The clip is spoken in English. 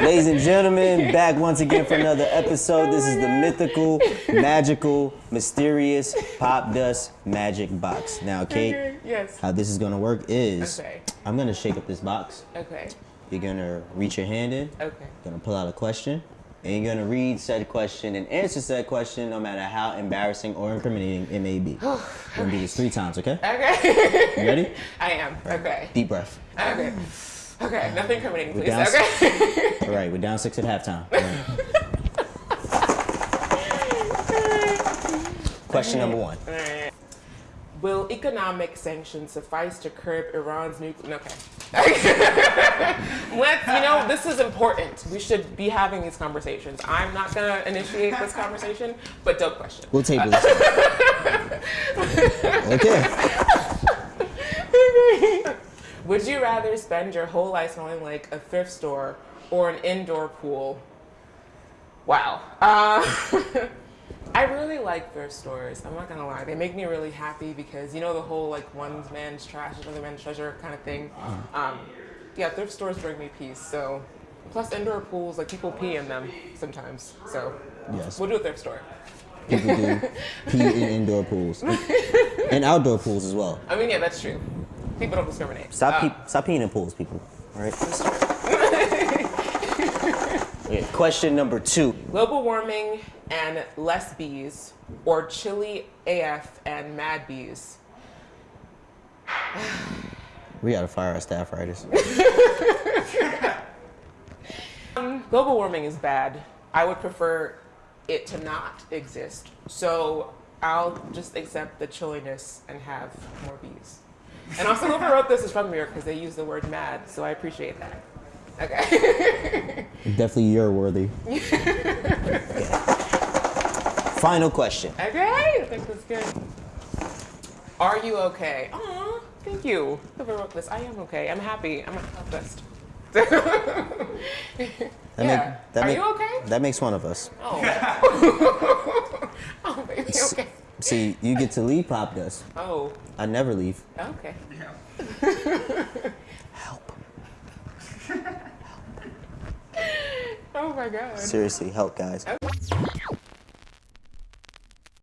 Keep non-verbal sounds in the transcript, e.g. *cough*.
Ladies and gentlemen, back once again for another episode. This is the mythical, magical, mysterious Popdust Magic Box. Now, Kate, Okay, yes. how this is gonna work is Okay. I'm gonna shake up this box. Okay. You're gonna reach your hand in, Okay. gonna pull out a question, and you're gonna read said question and answer said question no matter how embarrassing or incriminating it may be. *sighs* We're gonna do this three times, okay? Okay. You ready? *laughs* I am. Okay. Deep breath. Okay. Okay. Nothing incriminating, please. down- Okay. *laughs* All right, we're down six at halftime. Right. *laughs* Question number one. Will economic sanctions suffice to curb Iran's nuclear? Okay. *laughs* Let's, you know, this is important. We should be having these conversations. I'm not gonna initiate this conversation, but dope question. We'll table this. okay. Would you rather spend your whole life smelling like a thrift store or an indoor pool? Wow. Uh, *laughs* I really like thrift stores. I'm not gonna lie. They make me really happy because you know the whole like one man's trash is another man's treasure kind of thing. Um, yeah, thrift stores bring me peace. So, plus indoor pools, like people pee in them sometimes. So, Yes. we'll do a thrift store. People do *laughs* pee in indoor pools and outdoor pools as well. I mean, yeah, that's true. People don't discriminate. Stop, Uh, pee- stop peeing in pools, people. All right. Okay, Question number two. global warming and less bees, or chilly AF and mad bees. *sighs* We gotta fire our staff writers. *laughs* Global warming is bad. I would prefer it to not exist. So I'll just accept the chilliness and have more bees. And also, whoever wrote this is from New York because they use the word mad, so I appreciate that. Okay. *laughs* Definitely you're worthy. *laughs* Final question. okay, I think that's good. Are you okay? Aw, thank you. Whoever wrote this, I am okay. I'm happy. I'm not best. That yeah. make- that Are make- you okay? That makes one of us. Oh. *laughs* oh, baby, okay. See, you get to leave Popdust. Oh, I never leave. okay. *laughs* Help. Oh my god. Seriously, help, guys.